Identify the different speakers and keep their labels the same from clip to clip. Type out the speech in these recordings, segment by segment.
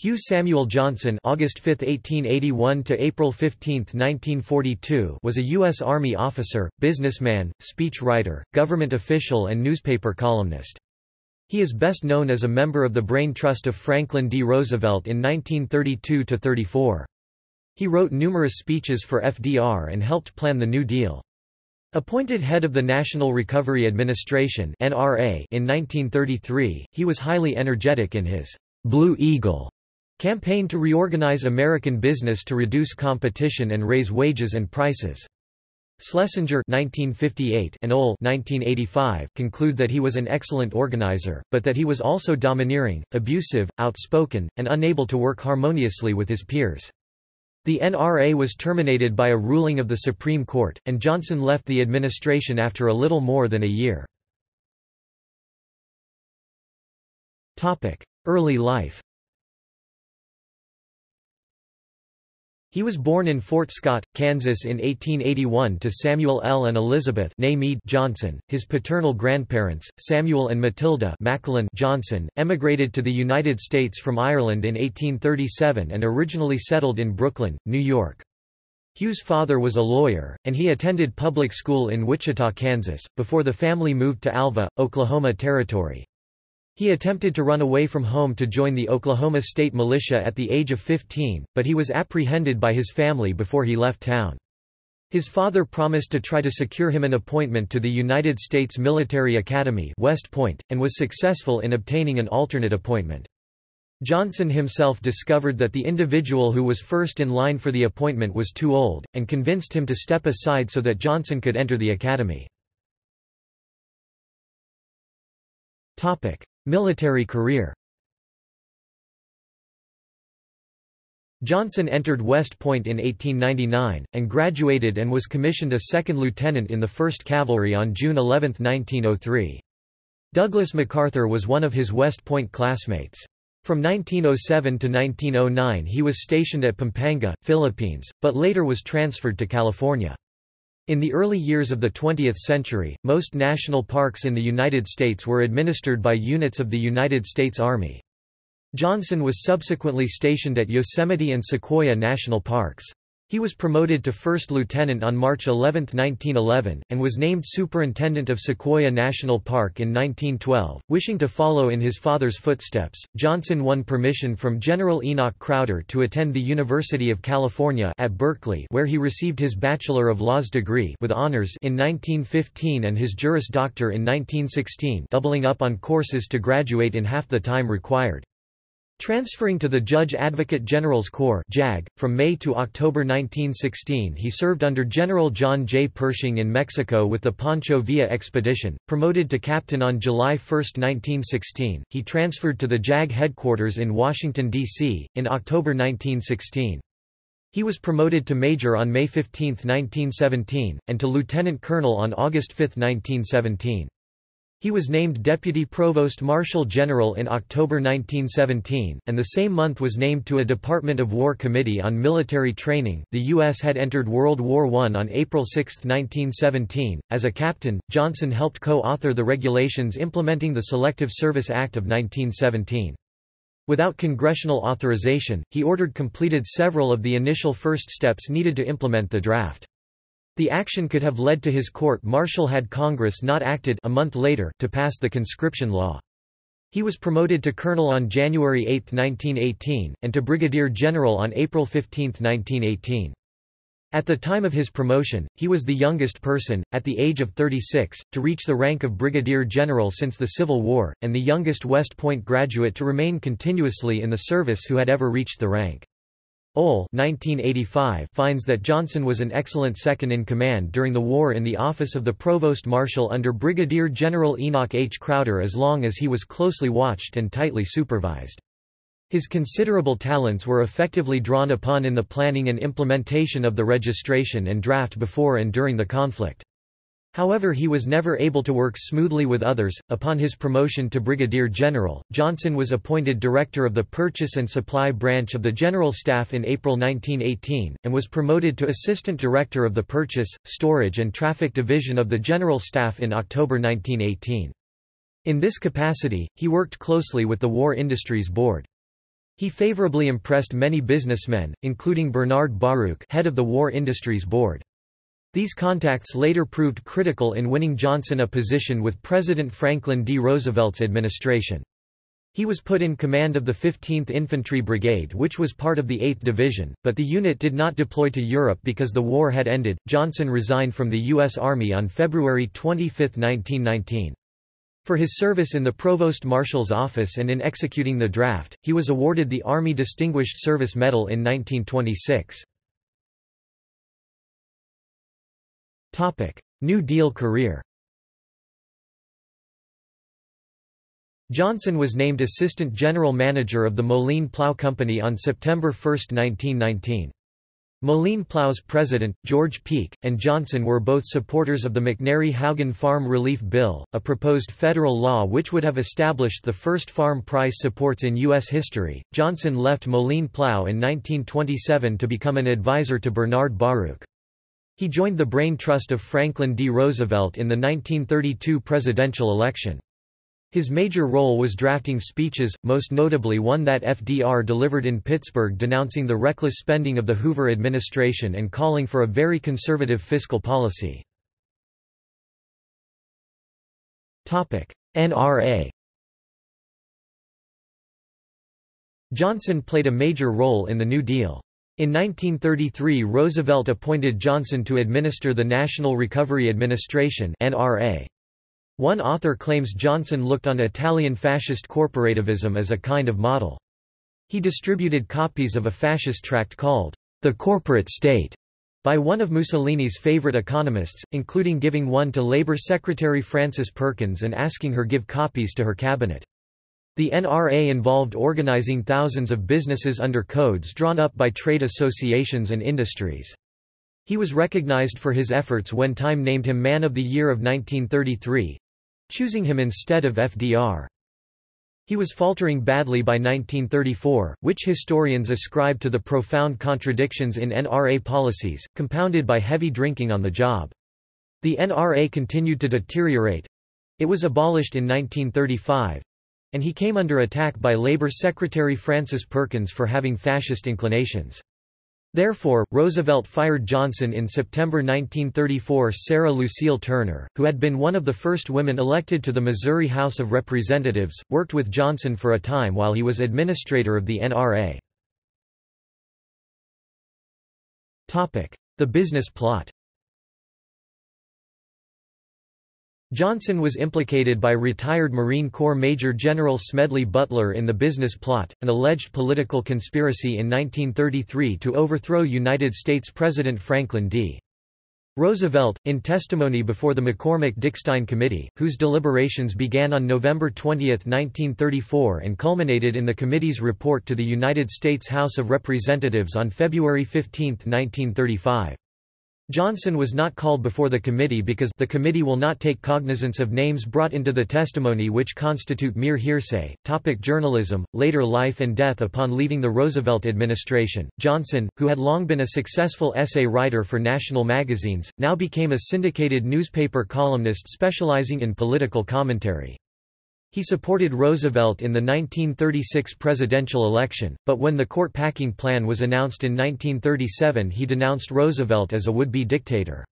Speaker 1: Hugh Samuel Johnson August 5, 1881 to April 15, 1942 was a U.S. Army officer, businessman, speechwriter, government official and newspaper columnist. He is best known as a member of the Brain Trust of Franklin D. Roosevelt in 1932–34. He wrote numerous speeches for FDR and helped plan the New Deal. Appointed head of the National Recovery Administration (NRA) in 1933, he was highly energetic in his Blue Eagle Campaign to reorganize American business to reduce competition and raise wages and prices. Schlesinger 1958 and Ohl 1985 conclude that he was an excellent organizer, but that he was also domineering, abusive, outspoken, and unable to work harmoniously with his peers. The NRA was terminated by a ruling of the Supreme Court, and Johnson left the administration after a little more than a year. Early life He was born in Fort Scott, Kansas in 1881 to Samuel L. and Elizabeth Johnson. His paternal grandparents, Samuel and Matilda Johnson, emigrated to the United States from Ireland in 1837 and originally settled in Brooklyn, New York. Hugh's father was a lawyer, and he attended public school in Wichita, Kansas, before the family moved to Alva, Oklahoma Territory. He attempted to run away from home to join the Oklahoma State Militia at the age of 15, but he was apprehended by his family before he left town. His father promised to try to secure him an appointment to the United States Military Academy West Point, and was successful in obtaining an alternate appointment. Johnson himself discovered that the individual who was first in line for the appointment was too old, and convinced him to step aside so that Johnson could enter the academy. Military career Johnson entered West Point in 1899, and graduated and was commissioned a second lieutenant in the 1st Cavalry on June 11, 1903. Douglas MacArthur was one of his West Point classmates. From 1907 to 1909 he was stationed at Pampanga, Philippines, but later was transferred to California. In the early years of the 20th century, most national parks in the United States were administered by units of the United States Army. Johnson was subsequently stationed at Yosemite and Sequoia National Parks. He was promoted to first lieutenant on March 11, 1911, and was named superintendent of Sequoia National Park in 1912. Wishing to follow in his father's footsteps, Johnson won permission from General Enoch Crowder to attend the University of California at Berkeley, where he received his Bachelor of Laws degree with honors in 1915 and his Juris Doctor in 1916, doubling up on courses to graduate in half the time required. Transferring to the Judge Advocate General's Corps JAG, from May to October 1916 he served under General John J. Pershing in Mexico with the Pancho Villa expedition. Promoted to captain on July 1, 1916, he transferred to the JAG headquarters in Washington, D.C., in October 1916. He was promoted to major on May 15, 1917, and to lieutenant colonel on August 5, 1917. He was named Deputy Provost Marshal General in October 1917, and the same month was named to a Department of War Committee on Military Training. The U.S. had entered World War I on April 6, 1917. As a captain, Johnson helped co author the regulations implementing the Selective Service Act of 1917. Without congressional authorization, he ordered completed several of the initial first steps needed to implement the draft. The action could have led to his court-martial had Congress not acted a month later to pass the conscription law. He was promoted to colonel on January 8, 1918, and to brigadier general on April 15, 1918. At the time of his promotion, he was the youngest person, at the age of 36, to reach the rank of brigadier general since the Civil War, and the youngest West Point graduate to remain continuously in the service who had ever reached the rank. Ohl 1985 finds that Johnson was an excellent second-in-command during the war in the office of the Provost Marshal under Brigadier General Enoch H. Crowder as long as he was closely watched and tightly supervised. His considerable talents were effectively drawn upon in the planning and implementation of the registration and draft before and during the conflict. However he was never able to work smoothly with others. Upon his promotion to brigadier general, Johnson was appointed director of the Purchase and Supply Branch of the General Staff in April 1918, and was promoted to assistant director of the Purchase, Storage and Traffic Division of the General Staff in October 1918. In this capacity, he worked closely with the War Industries Board. He favorably impressed many businessmen, including Bernard Baruch head of the War Industries Board. These contacts later proved critical in winning Johnson a position with President Franklin D. Roosevelt's administration. He was put in command of the 15th Infantry Brigade, which was part of the 8th Division, but the unit did not deploy to Europe because the war had ended. Johnson resigned from the U.S. Army on February 25, 1919. For his service in the Provost Marshal's office and in executing the draft, he was awarded the Army Distinguished Service Medal in 1926. New Deal career Johnson was named Assistant General Manager of the Moline Plough Company on September 1, 1919. Moline Plough's president, George Peake, and Johnson were both supporters of the McNary-Haugen Farm Relief Bill, a proposed federal law which would have established the first farm price supports in U.S. history. Johnson left Moline Plough in 1927 to become an advisor to Bernard Baruch. He joined the brain trust of Franklin D. Roosevelt in the 1932 presidential election. His major role was drafting speeches, most notably one that FDR delivered in Pittsburgh denouncing the reckless spending of the Hoover administration and calling for a very conservative fiscal policy. NRA Johnson played a major role in the New Deal. In 1933 Roosevelt appointed Johnson to administer the National Recovery Administration. One author claims Johnson looked on Italian fascist corporativism as a kind of model. He distributed copies of a fascist tract called, The Corporate State, by one of Mussolini's favorite economists, including giving one to Labour Secretary Frances Perkins and asking her give copies to her cabinet. The NRA involved organizing thousands of businesses under codes drawn up by trade associations and industries. He was recognized for his efforts when Time named him Man of the Year of 1933, choosing him instead of FDR. He was faltering badly by 1934, which historians ascribe to the profound contradictions in NRA policies, compounded by heavy drinking on the job. The NRA continued to deteriorate. It was abolished in 1935, and he came under attack by Labor Secretary Frances Perkins for having fascist inclinations. Therefore, Roosevelt fired Johnson in September 1934 Sarah Lucille Turner, who had been one of the first women elected to the Missouri House of Representatives, worked with Johnson for a time while he was administrator of the NRA. The business plot Johnson was implicated by retired Marine Corps Major General Smedley Butler in the business plot, an alleged political conspiracy in 1933 to overthrow United States President Franklin D. Roosevelt, in testimony before the McCormick-Dickstein Committee, whose deliberations began on November 20, 1934 and culminated in the committee's report to the United States House of Representatives on February 15, 1935. Johnson was not called before the committee because the committee will not take cognizance of names brought into the testimony which constitute mere hearsay. Topic journalism, later life and death Upon leaving the Roosevelt administration, Johnson, who had long been a successful essay writer for national magazines, now became a syndicated newspaper columnist specializing in political commentary. He supported Roosevelt in the 1936 presidential election, but when the court packing plan was announced in 1937 he denounced Roosevelt as a would-be dictator.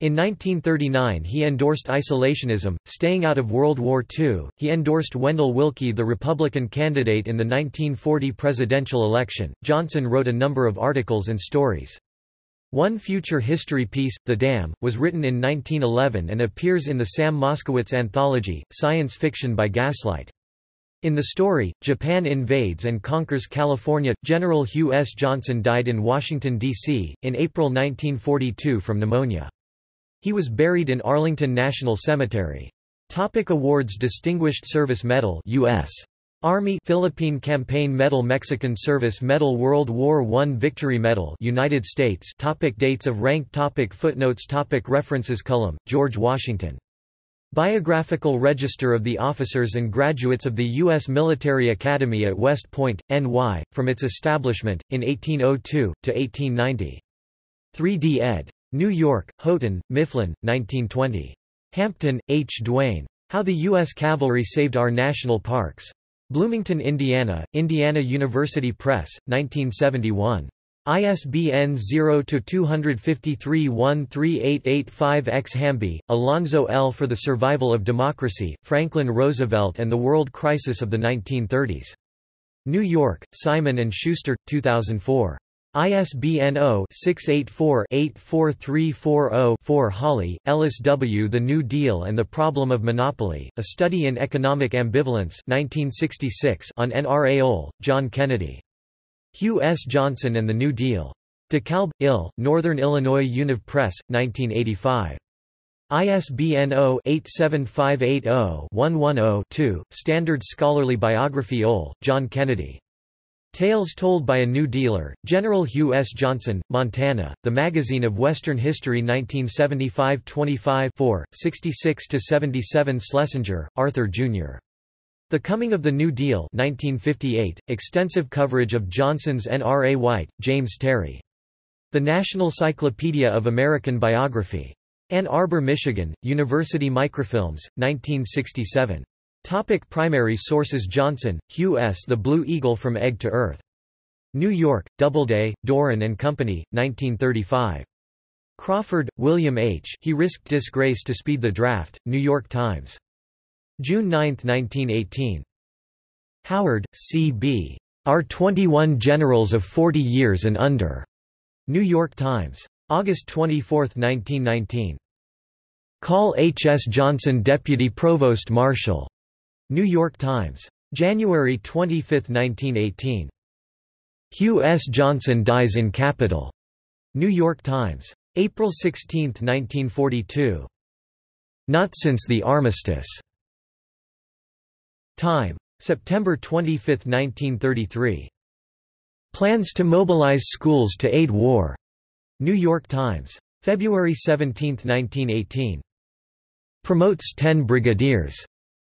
Speaker 1: In 1939 he endorsed isolationism, staying out of World War II. He endorsed Wendell Willkie, the Republican candidate in the 1940 presidential election. Johnson wrote a number of articles and stories. One future history piece, The Dam, was written in 1911 and appears in the Sam Moskowitz anthology, Science Fiction by Gaslight. In the story, Japan invades and conquers California. General Hugh S. Johnson died in Washington, D.C., in April 1942 from pneumonia. He was buried in Arlington National Cemetery. Topic awards Distinguished Service Medal U.S. Army Philippine Campaign Medal Mexican Service Medal World War I Victory Medal United States topic Dates of rank topic Footnotes topic References Cullum, George Washington. Biographical Register of the Officers and Graduates of the U.S. Military Academy at West Point, NY, from its establishment, in 1802, to 1890. 3d ed. New York, Houghton, Mifflin, 1920. Hampton, H. Duane. How the U.S. Cavalry Saved Our National Parks. Bloomington, Indiana, Indiana University Press, 1971. ISBN 0-253-13885-X Hamby, Alonzo L. For the Survival of Democracy, Franklin Roosevelt and the World Crisis of the 1930s. New York, Simon & Schuster, 2004. ISBN 0-684-84340-4 Hawley, Ellis W. The New Deal and the Problem of Monopoly, A Study in Economic Ambivalence 1966 on NRA John Kennedy. Hugh S. Johnson and the New Deal. DeKalb, Ill, Northern Illinois Univ Press, 1985. ISBN 0-87580-110-2, Standard Scholarly Biography Ohl, John Kennedy. Tales Told by a New Dealer, General Hugh S. Johnson, Montana, The Magazine of Western History 1975 25 66–77 Schlesinger, Arthur, Jr. The Coming of the New Deal 1958, extensive coverage of Johnson's N. R. A. White, James Terry. The National Cyclopedia of American Biography. Ann Arbor, Michigan, University Microfilms, 1967. Topic primary sources Johnson, Hugh S. The Blue Eagle from Egg to Earth. New York, Doubleday, Doran and Company, 1935. Crawford, William H. He risked disgrace to speed the draft, New York Times. June 9, 1918. Howard, C. B. Our 21 Generals of 40 Years and Under. New York Times. August 24, 1919. Call H. S. Johnson Deputy Provost Marshal. New York Times. January 25, 1918. Hugh S. Johnson dies in Capitol. New York Times. April 16, 1942. Not since the armistice. Time. September 25, 1933. Plans to mobilize schools to aid war. New York Times. February 17, 1918. Promotes 10 brigadiers.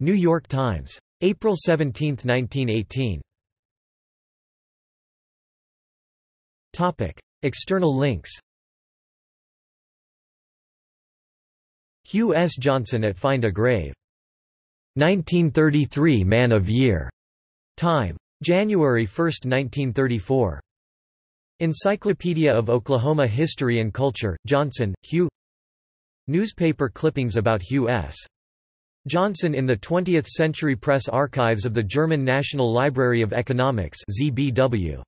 Speaker 1: New York Times. April 17, 1918. Topic. External links Hugh S. Johnson at Find a Grave. 1933 Man of Year. Time. January 1, 1934. Encyclopedia of Oklahoma History and Culture, Johnson, Hugh Newspaper clippings about Hugh S. Johnson in the 20th Century Press Archives of the German National Library of Economics ZBW.